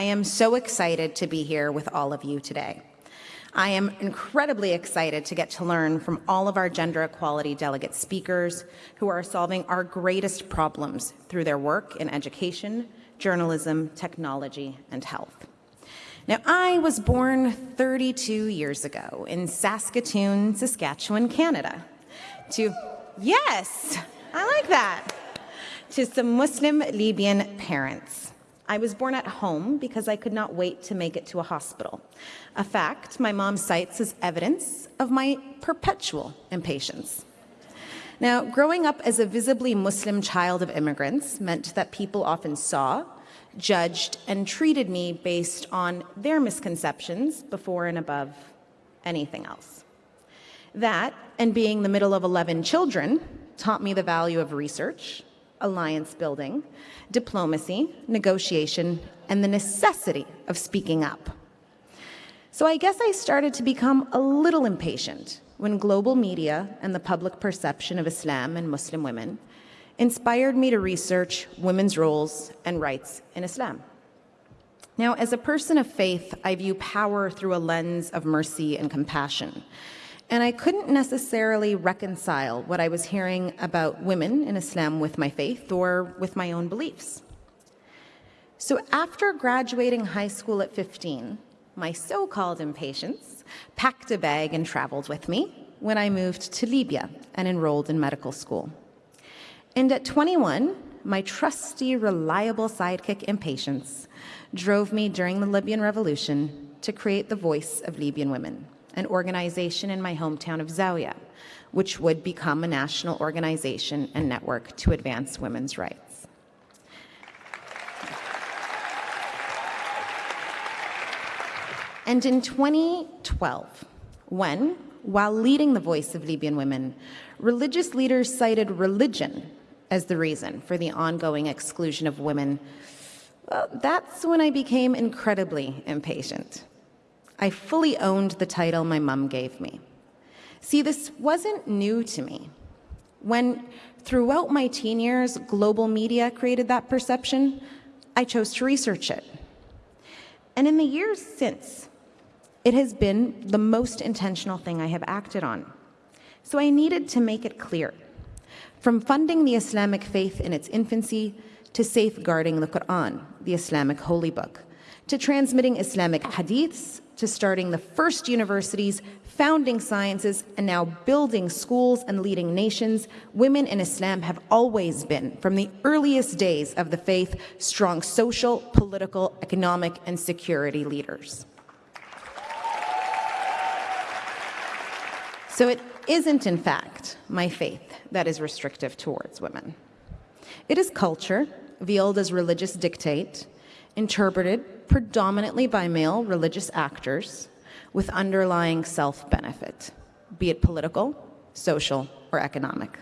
I am so excited to be here with all of you today. I am incredibly excited to get to learn from all of our gender equality delegate speakers who are solving our greatest problems through their work in education, journalism, technology, and health. Now, I was born 32 years ago in Saskatoon, Saskatchewan, Canada, to, yes, I like that, to some Muslim Libyan parents. I was born at home because I could not wait to make it to a hospital. A fact my mom cites as evidence of my perpetual impatience. Now, growing up as a visibly Muslim child of immigrants meant that people often saw, judged, and treated me based on their misconceptions before and above anything else. That, and being the middle of 11 children, taught me the value of research, alliance building, diplomacy, negotiation, and the necessity of speaking up. So I guess I started to become a little impatient when global media and the public perception of Islam and Muslim women inspired me to research women's roles and rights in Islam. Now, as a person of faith, I view power through a lens of mercy and compassion. And I couldn't necessarily reconcile what I was hearing about women in Islam with my faith or with my own beliefs. So after graduating high school at 15, my so-called impatience packed a bag and traveled with me when I moved to Libya and enrolled in medical school. And at 21, my trusty, reliable sidekick impatience drove me during the Libyan revolution to create the Voice of Libyan Women an organization in my hometown of Zawiya, which would become a national organization and network to advance women's rights. And in 2012, when, while leading the voice of Libyan women, religious leaders cited religion as the reason for the ongoing exclusion of women, well, that's when I became incredibly impatient. I fully owned the title my mom gave me. See, this wasn't new to me. When, throughout my teen years, global media created that perception, I chose to research it. And in the years since, it has been the most intentional thing I have acted on. So I needed to make it clear. From funding the Islamic faith in its infancy to safeguarding the Quran, the Islamic holy book, to transmitting Islamic hadiths to starting the first universities, founding sciences, and now building schools and leading nations, women in Islam have always been, from the earliest days of the faith, strong social, political, economic, and security leaders. So it isn't, in fact, my faith that is restrictive towards women. It is culture, veiled as religious dictate, interpreted predominantly by male religious actors with underlying self-benefit, be it political, social, or economic.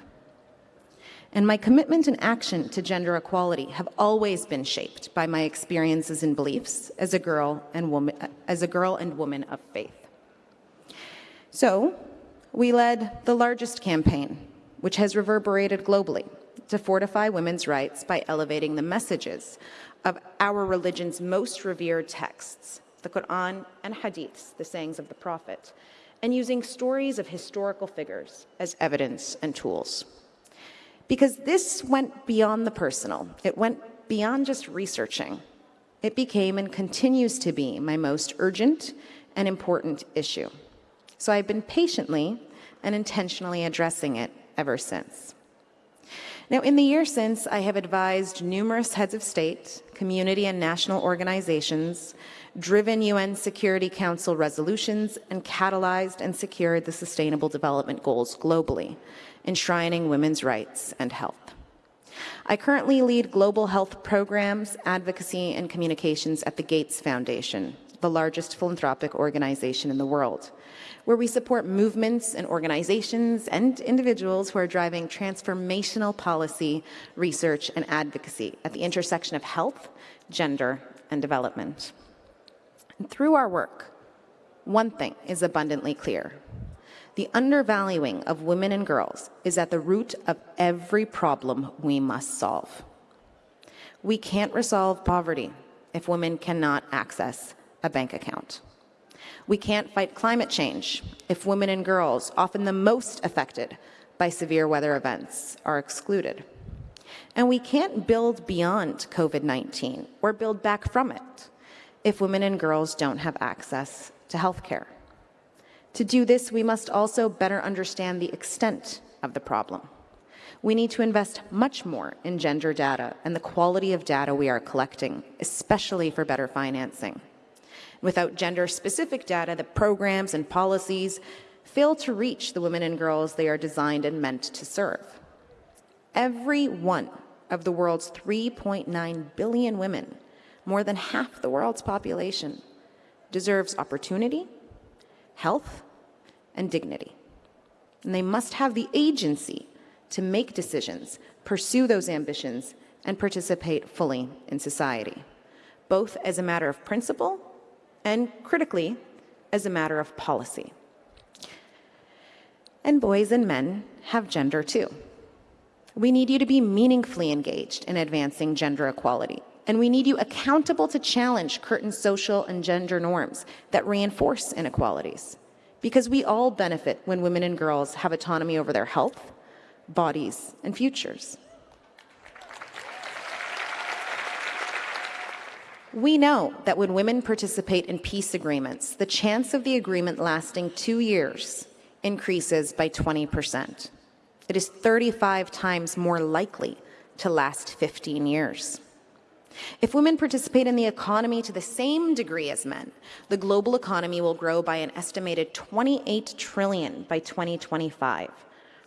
And my commitment and action to gender equality have always been shaped by my experiences and beliefs as a girl and woman, as a girl and woman of faith. So, we led the largest campaign, which has reverberated globally, to fortify women's rights by elevating the messages our religion's most revered texts, the Quran and Hadiths, the sayings of the Prophet, and using stories of historical figures as evidence and tools. Because this went beyond the personal. It went beyond just researching. It became and continues to be my most urgent and important issue. So I've been patiently and intentionally addressing it ever since. Now, in the year since, I have advised numerous heads of state, community and national organizations, driven UN Security Council resolutions, and catalyzed and secured the Sustainable Development Goals globally, enshrining women's rights and health. I currently lead global health programs, advocacy, and communications at the Gates Foundation, the largest philanthropic organization in the world where we support movements and organizations and individuals who are driving transformational policy, research, and advocacy at the intersection of health, gender, and development. And through our work, one thing is abundantly clear. The undervaluing of women and girls is at the root of every problem we must solve. We can't resolve poverty, if women cannot access a bank account. We can't fight climate change if women and girls, often the most affected by severe weather events, are excluded. And we can't build beyond COVID 19 or build back from it if women and girls don't have access to health care. To do this, we must also better understand the extent of the problem. We need to invest much more in gender data and the quality of data we are collecting, especially for better financing. Without gender-specific data, the programs and policies fail to reach the women and girls they are designed and meant to serve. Every one of the world's 3.9 billion women, more than half the world's population, deserves opportunity, health, and dignity. And they must have the agency to make decisions, pursue those ambitions, and participate fully in society, both as a matter of principle and, critically, as a matter of policy. And boys and men have gender too. We need you to be meaningfully engaged in advancing gender equality. And we need you accountable to challenge current social and gender norms that reinforce inequalities. Because we all benefit when women and girls have autonomy over their health, bodies, and futures. We know that when women participate in peace agreements, the chance of the agreement lasting two years increases by 20%. It is 35 times more likely to last 15 years. If women participate in the economy to the same degree as men, the global economy will grow by an estimated 28 trillion by 2025,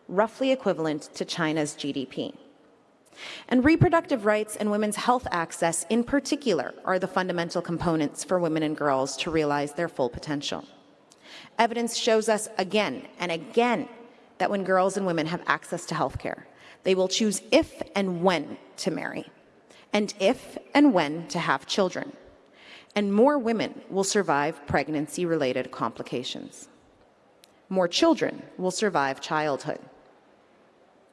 roughly equivalent to China's GDP. And reproductive rights and women's health access in particular are the fundamental components for women and girls to realize their full potential. Evidence shows us again and again that when girls and women have access to health care, they will choose if and when to marry, and if and when to have children. And more women will survive pregnancy-related complications. More children will survive childhood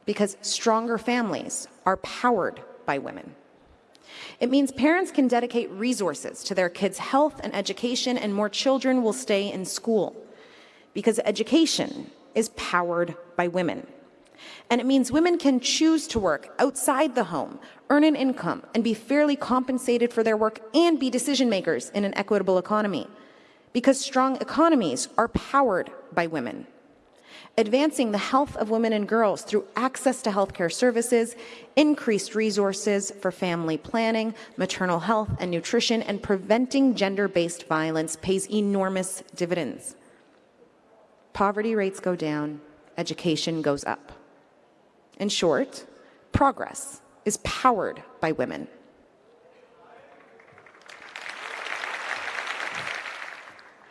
because stronger families are powered by women. It means parents can dedicate resources to their kids' health and education, and more children will stay in school because education is powered by women. And it means women can choose to work outside the home, earn an income, and be fairly compensated for their work and be decision makers in an equitable economy. Because strong economies are powered by women advancing the health of women and girls through access to healthcare services, increased resources for family planning, maternal health and nutrition, and preventing gender-based violence pays enormous dividends. Poverty rates go down, education goes up. In short, progress is powered by women.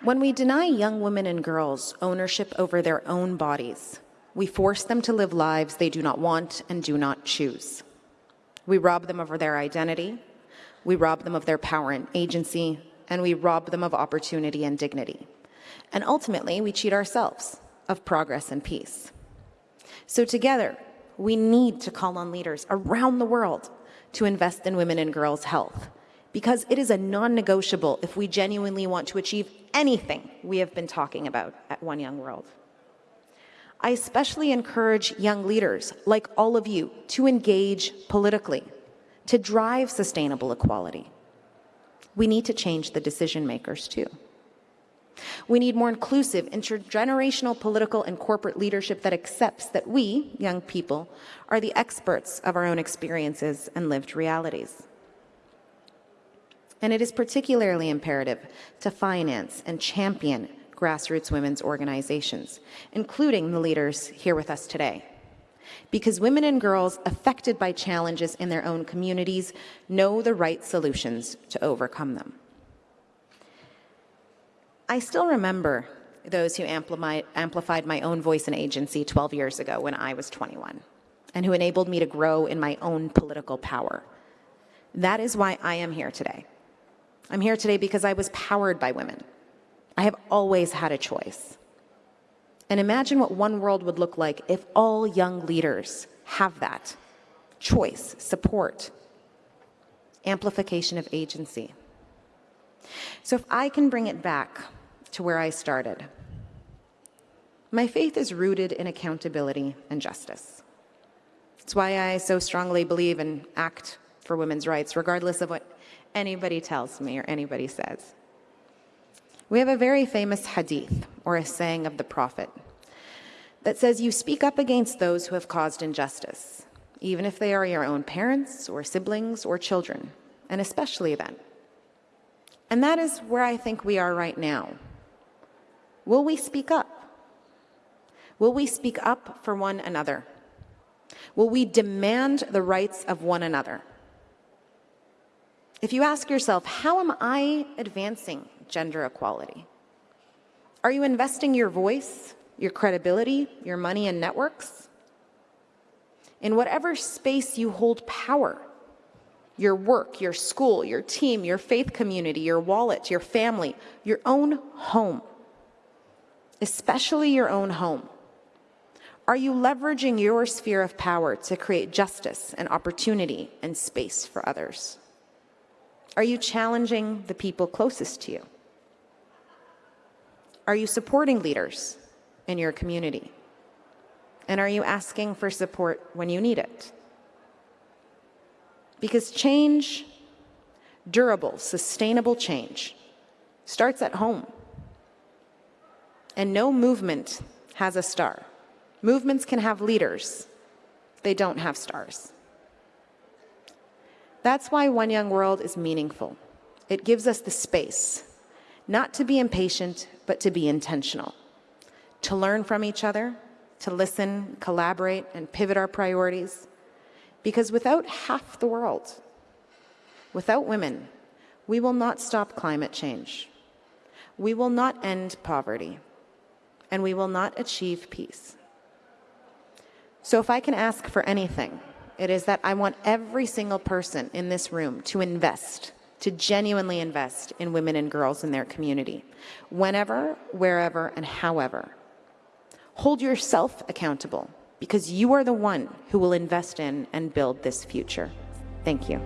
When we deny young women and girls ownership over their own bodies, we force them to live lives they do not want and do not choose. We rob them of their identity, we rob them of their power and agency, and we rob them of opportunity and dignity. And ultimately, we cheat ourselves of progress and peace. So together, we need to call on leaders around the world to invest in women and girls' health because it is a non-negotiable if we genuinely want to achieve anything we have been talking about at One Young World. I especially encourage young leaders, like all of you, to engage politically, to drive sustainable equality. We need to change the decision makers too. We need more inclusive, intergenerational political and corporate leadership that accepts that we, young people, are the experts of our own experiences and lived realities. And it is particularly imperative to finance and champion grassroots women's organizations, including the leaders here with us today. Because women and girls affected by challenges in their own communities know the right solutions to overcome them. I still remember those who amplified my own voice and agency 12 years ago when I was 21, and who enabled me to grow in my own political power. That is why I am here today. I'm here today because I was powered by women. I have always had a choice. And imagine what one world would look like if all young leaders have that choice, support, amplification of agency. So if I can bring it back to where I started, my faith is rooted in accountability and justice. It's why I so strongly believe and act for women's rights, regardless of what anybody tells me or anybody says. We have a very famous hadith, or a saying of the Prophet, that says, You speak up against those who have caused injustice, even if they are your own parents or siblings or children, and especially then. And that is where I think we are right now. Will we speak up? Will we speak up for one another? Will we demand the rights of one another? If you ask yourself, how am I advancing gender equality? Are you investing your voice, your credibility, your money and networks? In whatever space you hold power, your work, your school, your team, your faith community, your wallet, your family, your own home, especially your own home. Are you leveraging your sphere of power to create justice and opportunity and space for others? Are you challenging the people closest to you? Are you supporting leaders in your community? And are you asking for support when you need it? Because change, durable, sustainable change, starts at home. And no movement has a star. Movements can have leaders, they don't have stars. That's why One Young World is meaningful. It gives us the space, not to be impatient, but to be intentional, to learn from each other, to listen, collaborate, and pivot our priorities. Because without half the world, without women, we will not stop climate change. We will not end poverty. And we will not achieve peace. So if I can ask for anything, it is that I want every single person in this room to invest, to genuinely invest in women and girls in their community, whenever, wherever, and however. Hold yourself accountable because you are the one who will invest in and build this future. Thank you.